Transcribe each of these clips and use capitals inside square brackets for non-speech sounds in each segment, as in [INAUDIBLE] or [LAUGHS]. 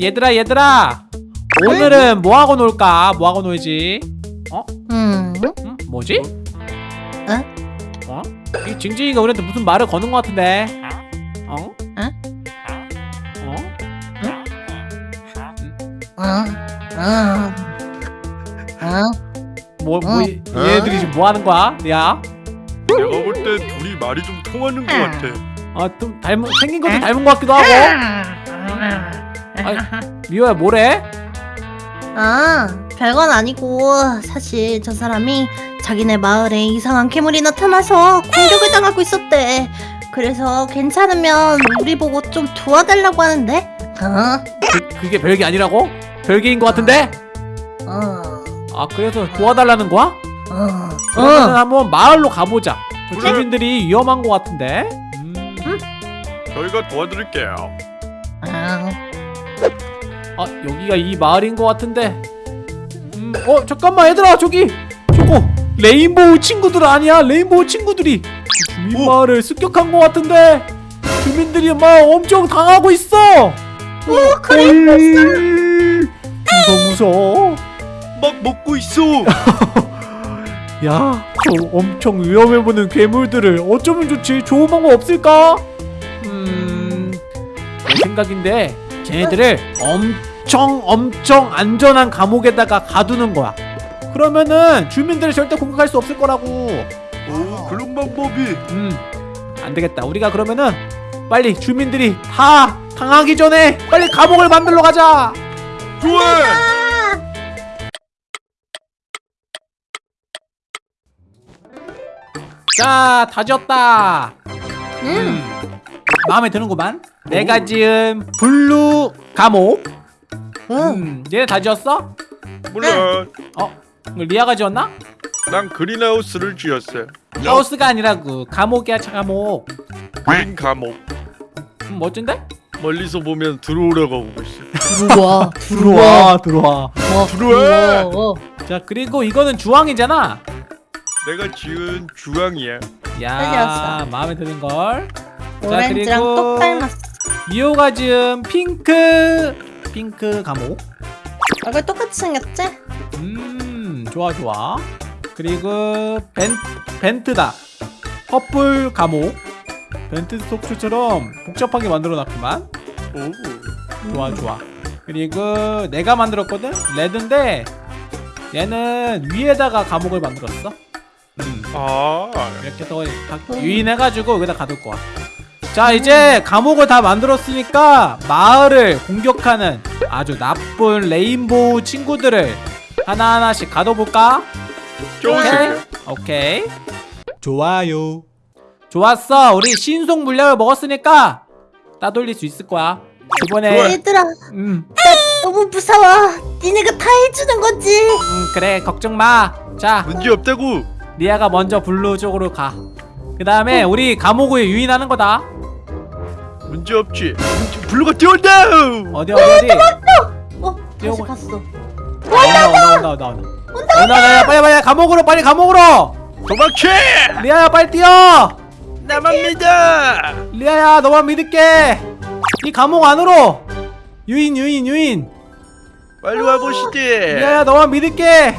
얘들아 얘들아 오늘은 뭐하고 놀까? 뭐하고 놀지? 어? 음, 음? 뭐지? 응? 어? 이 징징이가 우리한테 무슨 말을 거는 것 같은데 어? 응? 어? 어, 어, 어, 뭐, 뭐 얘들이 지금 뭐 하는 거야? 야? 내가 볼 때 둘이 말이 좀 통하는 것 같아. 아, 좀 닮은 생긴 것도 닮은 것 같기도 하고 아니, 미호야 뭐래? 아, 별건 아니고 사실 저 사람이 자기네 마을에 이상한 괴물이 나타나서 공격을 당하고 있었대. 그래서 괜찮으면 우리 보고 좀 도와달라고 하는데. 어, 그, 그게 별게 아니라고? 별개인 것 같은데? 어, 아 그래서 도와달라는 거야? 어, 그러면 어. 한번 마을로 가보자 그. 주민들이 위험한 것 같은데 음. 저희가 도와드릴게요. 어. 아 여기가 이 마을인 것 같은데 음, 어 잠깐만 얘들아 저기 저거 레인보우 친구들 아니야 레인보우 친구들이 이 주민 오. 마을을 습격한 것 같은데 주민들이 막 엄청 당하고 있어 오 그래, 무서워 무서워 막 먹고 있어. [LAUGHS] 야, 저 엄청 위험해 보는 괴물들을 어쩌면 좋지? 좋은 방법 없을까? 음, 내 생각인데 쟤네들을 엄 청 엄청 안전한 감옥에다가 가두는 거야. 그러면은 주민들을 절대 공격할 수 없을 거라고. 오 그런 방법이. 음, 안 되겠다. 우리가 그러면은 빨리 주민들이 다 당하기 전에 빨리 감옥을 만들러 가자. 좋아. 자, 다 지었다. 음, 마음에 드는구만. 내가 지은 blue 감옥. 어. 음, 얘네 다 지었어? 물론 어, 이거 리아가 지었나? 난 greenhouse를 지었어요. 하우스가 아니라고 감옥이야, 차 감옥. green 감옥. 음, 멋진데? 멀리서 보면 들어오라고 하고 있어. [LAUGHS] 들어와, 들어와, 들어와. 어, 들어와. 어. 자, 그리고 이거는 주황이잖아. 내가 지은 주황이야. 야. 마음에 드는 걸. 오렌지랑 똑 닮았어. 미호가 지은 핑크, 핑크 감옥. 얼굴 똑같이 생겼지? 음, 좋아, 좋아. 그리고 벤 벤트다. 퍼플 감옥. 벤트 속초처럼 복잡하게 만들어놨구만. 오. 좋아 좋아 그리고 내가 만들었거든 레드인데 얘는 위에다가 감옥을 만들었어 음, 아. 이렇게 더 다- 유인해가지고 여기다 가둘 거야 자 이제 감옥을 다 만들었으니까 마을을 공격하는 아주 나쁜 레인보우 친구들을 하나하나씩 가둬볼까? 좋으세요. 오케이 좋아요 좋았어 우리 신속 물약을 먹었으니까 따돌릴 수 있을 거야 이번에. 얘들아, 음 너무 무서워. 니네가 다 해주는 거지. 음, 그래 걱정 마. 자 문제 없다고. 리아가 먼저 blue 쪽으로 가. 그 다음에 우리 감옥을 유인하는 거다. 문제 없지. blue가 뛰어온다. 어디 어디 어디. 어, 다시 갔어. 온다 온다 온다 온다 온다. 온다 온다 빨리 빨리 감옥으로 빨리 감옥으로. 도망쳐. 리아야 빨리 뛰어. 나만 믿어. 리아야 너만 믿을게. 이 감옥 안으로. 유인 유인 유인. 빨리 와 보시지. 리아야 너만 믿을게.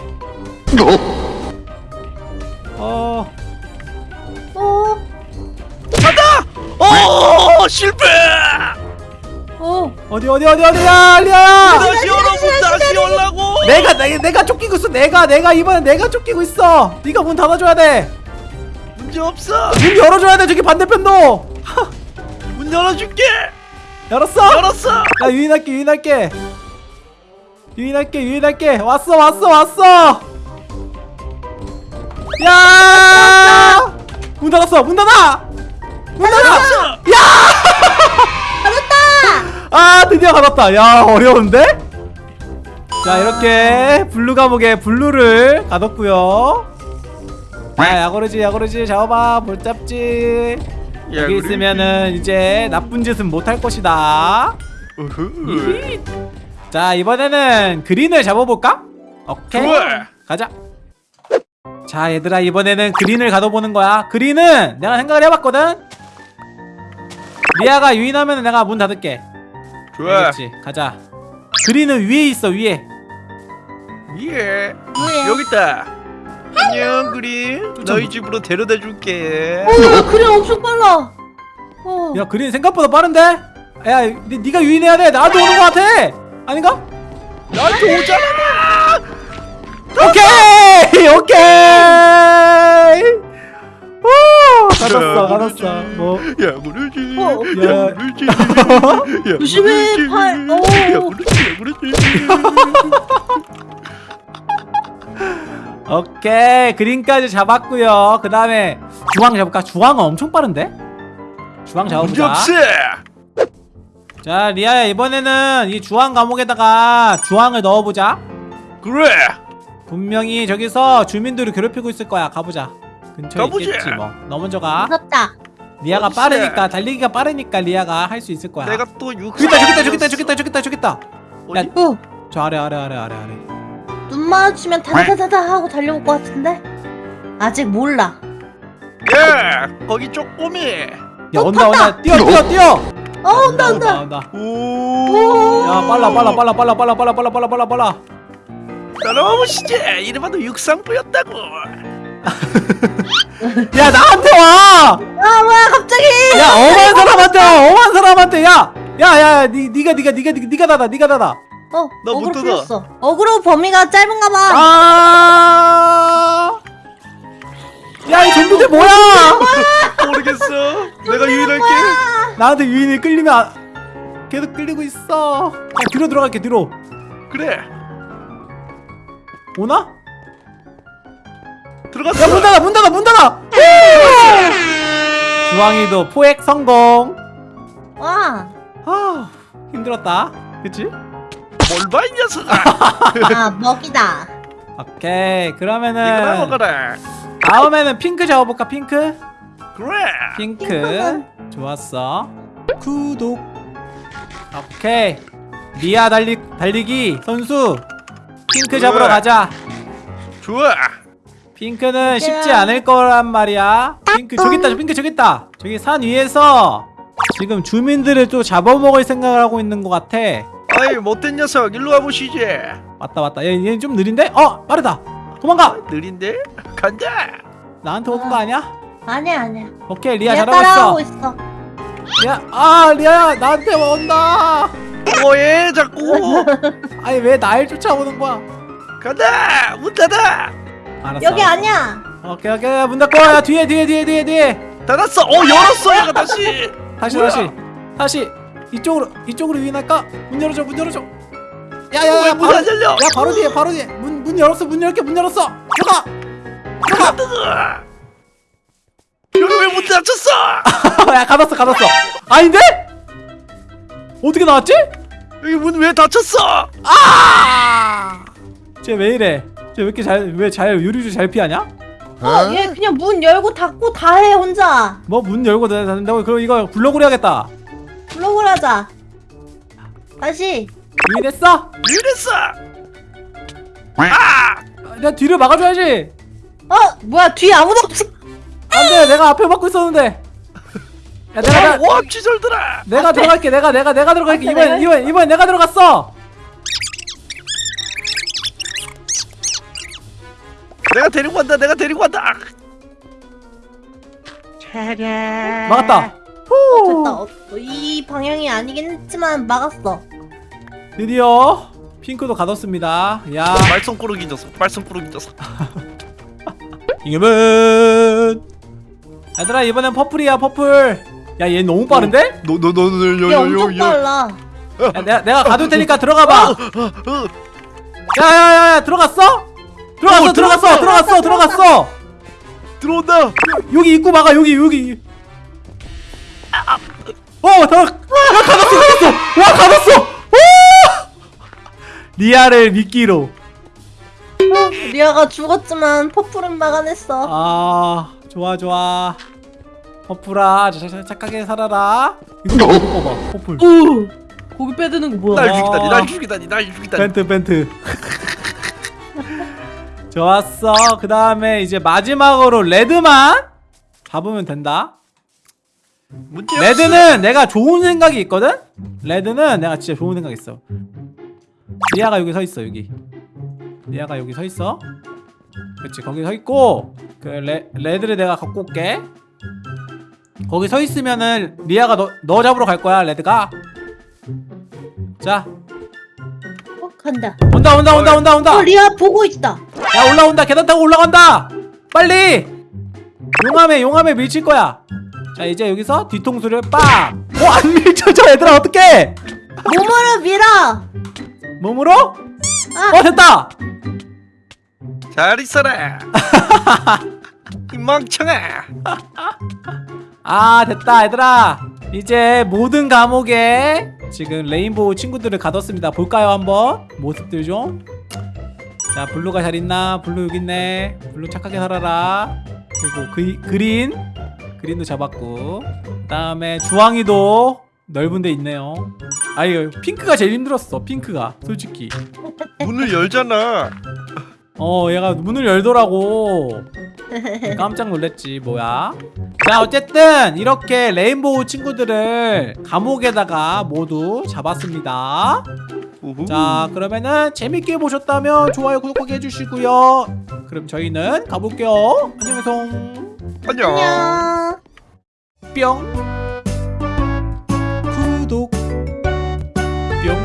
오 실패. 어. 어디 어디 어디 어디야 리아야. 다시 열어보 다시 열라고. 내가 내가 내가 쫓기고 있어 내가 내가 이번엔 내가 쫓기고 있어 네가 문 닫아줘야 돼문 문제 없어. 열어줘야 돼 저기 반대편도 문 열어줄게. 열었어 열었어. 나 유인할게 유인할게 유인할게 유인할게 왔어 왔어 왔어 야 문 닫았어 문 닫아 문 닫아 [LAUGHS] 아 드디어 닫았다. 야 어려운데? 자 이렇게 블루 감옥에 블루를 가뒀고요. 야 약오르지 약오르지. 잡아봐 못 잡지. 야, 여기 있으면은 이제 나쁜 짓은 못할 것이다. 우후. 자 이번에는 그린을 잡아볼까? 오케이. 좋아. 가자. 자 얘들아 이번에는 그린을 가둬보는 거야. 그린은 내가 생각을 해봤거든 리아가 유인하면 내가 문 닫을게. 좋아. 알겠지? 가자. 그린은 위에 있어 위에. 예 왜? 여기 있다. 안녕 그린. 너희 집으로 데려다 줄게. 어, 그래 엄청 빨라. 어. 야 그린 생각보다 빠른데? 야 니, 니가 유인해야 돼. 나도 오는 거 같아. 아닌가? 나한테 오잖아. 오케이! 오케이! 오 가졌어 모르지. 뭐야 모르지 어. 야. 야 모르지 야 조심해. 팔. 어. 야 모르지 야 모르지 오케이 그린까지 잡았고요 그 다음에 주황 잡을까? 주황은 엄청 빠른데? 주황 잡아보자 자 리아야 이번에는 이 주황 감옥에다가 주황을 넣어보자 그래 분명히 저기서 주민들을 괴롭히고 있을 거야 가보자 근처에 가보자. 있겠지 뭐 너 먼저 가 무섭다. 리아가 어딨어? 빠르니까 달리기가 빠르니까 리아가 할 수 있을 거야 내가 또 육. 저기 있다 저기 있다 저기 있다 저기 있다 저기 있다 저기 있다 어디? 야, 어, 저 아래 아래 아래 아래 아래 눈 마주치면 다다다다 하고 달려올 것 같은데? 아직 몰라. 야 거기 쪼꼬미. 야 온다 온다 뛰어 뛰어 뛰어 어, 온다, 온다. 온다 오. 야 빨라 빨라 빨라 빨라 빨라 빨라 빨라 빨라 빨라 빨라 따라와 보시지. 이래봐도 육상부였다고. [LAUGHS] 야 나한테 와! 아, 뭐야, 갑자기! 야 엄한 사람한테 와! 엄한 사람한테 야! 야야 니 니가 니가 니가 니가 니가 닫아 니가 닫아 어, 어그로. 풀렸어. 어그로 범위가 짧은가 봐. 아! 야이 좀비들 뭐야! [LAUGHS] 모르겠어. 내가 유인할게. 나한테 유인이 끌리면 안- 계속 끌리고 있어 야 뒤로 들어갈게 뒤로 그래. 오나? 들어갔어. 야문 닫아 문 닫아 문 닫아! 주황이도 포획 성공 와. 아 힘들었다 그치? 뭘봐 이 녀석아. 아, 먹이다. 오케이 그러면은 먹어라. 다음에는 핑크 잡아볼까 핑크? 그래. 핑크 핑크는? 좋았어 구독 오케이 리아 달리, 달리기 선수 핑크 잡으러 그래. 가자 좋아. 핑크는 쉽지 않을 거란 말이야 핑크 저기 있다 핑크 저기 있다 저기 산 위에서 지금 주민들을 또 잡아먹을 생각을 하고 있는 것 같아 아이 못된 녀석 일로 와보시지. 맞다 맞다 얘, 얘는 좀 느린데? 어 빠르다 도망가 느린데? 간다. 나한테 오는 거 아니야? 아니야, 아니야. 오케이 리아 리아 잘하고 따라오고 있어 있어. 리아 아 리아야 나한테 온다 뭐해 자꾸. 아니 왜날 쫓아오는 거야 간다. 문 닫아. 알았어 여기 아니야. 오케이 오케이 문 닫고 야 뒤에 뒤에 뒤에 뒤에 뒤에 닫았어. 어 열었어 얘가 다시. 다시 뭐야? 다시 다시 이쪽으로 이쪽으로 유인할까? 문 열어줘 문 열어줘 왜 야야야 문이 바로 안 열려? 야 바로 뒤에 바로 뒤에 문 문 열었어 문 열게 문 열었어 들어가. 여기 왜 문 닫혔어? [LAUGHS] 야 가뒀어 가뒀어 아닌데? 어떻게 나왔지? 여기 문 왜 닫혔어? 아! 쟤 왜 이래? 쟤왜 이렇게 잘 왜 잘 요리를 잘 피하냐? 어, 얘 그냥 문 열고 닫고 다 해, 혼자. 뭐 문 열고 닫는다고 그럼 이거 블로그로 해야겠다 블로그를 하자. 다시. 유인했어? 이랬어. 아! 야 뒤를 막아줘야지 어, 뭐야, 뒤에 아무도 없어. 안돼 내가 앞에 막고 있었는데 야 내가 아, 나, 오합지졸들아. 내가 들어갈게 내가 내가 내가 들어갈게 앞에 이번 이번 이번 내가 들어갔어 내가 데리고 간다. 내가 데리고 간다. 막았다 됐다. 어, 이 방향이 아니긴 했지만 막았어. 드디어 핑크도 가뒀습니다 야 말썽 꾸러기 녀석. 말썽 꾸러기 녀석. [LAUGHS] 이겨면 얘들아 이번엔 퍼플이야 퍼플 야 얘 너무 빠른데? 얘 엄청 빨라. 야, 내가 내가 가둘 테니까 들어가봐 어, 야야야야 들어갔어? 들어갔어 어, 들어갔어 들어갔어 들어갔어 들어온다. 여기 입구 막아 여기 여기 어 들어 야 가뒀어 가뒀어 와 가뒀어 오! 리아를 미끼로 리아가 죽었지만 퍼플은 막아냈어. 아 좋아 좋아 퍼플아 착하게 살아라 이거 봐봐 퍼플 오, 고개 빼드는 거 뭐야? 날 죽이다니. 날 죽이다니. 날 죽이다니. vent vent 좋았어. 그 다음에 이제 마지막으로 레드만 잡으면 된다. 레드는 내가 좋은 생각이 있거든? 레드는 내가 진짜 좋은 생각이 있어. 리아가 여기 서 있어 여기. 리아가 여기 서 있어. 그렇지 거기 서 있고 그 레, 레드를 내가 갖고 올게. 거기 서 있으면은 리아가 너, 너 잡으러 갈 거야 레드가. 자. 어 간다. 온다 온다 온다 온다 온다. 어 리아 보고 있다 야 올라온다. 계단 타고 올라간다. 빨리. 용암에 용암에 밀칠 거야. 자 이제 여기서 뒤통수를 빡어안 밀쳐져 얘들아. 어떡해? 몸으로 밀어. 몸으로? 아. 어 됐다. 잘 있어라. 이 멍청아. 아 됐다 얘들아. 이제 모든 감옥에 지금 레인보우 친구들을 가뒀습니다. 볼까요 한번? 모습들 좀 자 블루가 잘 있나? 블루 여기 있네. 블루 착하게 살아라. 그리고 그, 그린 그린도 잡았고. 그 다음에 주황이도 넓은 데 있네요. 아유 핑크가 제일 힘들었어 핑크가 솔직히. 문을 열잖아. 어 얘가 문을 열더라고. 깜짝 놀랐지 뭐야. 자 어쨌든 이렇게 레인보우 친구들을 감옥에다가 모두 잡았습니다 우후. 자 그러면은 재밌게 보셨다면 좋아요 구독하기 해주시고요. 그럼 저희는 가볼게요. 안녕하세요. 안녕. 안녕. 뿅. 구독. 뿅.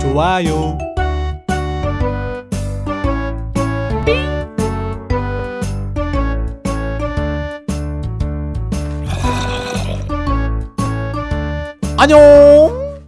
좋아요. 안녕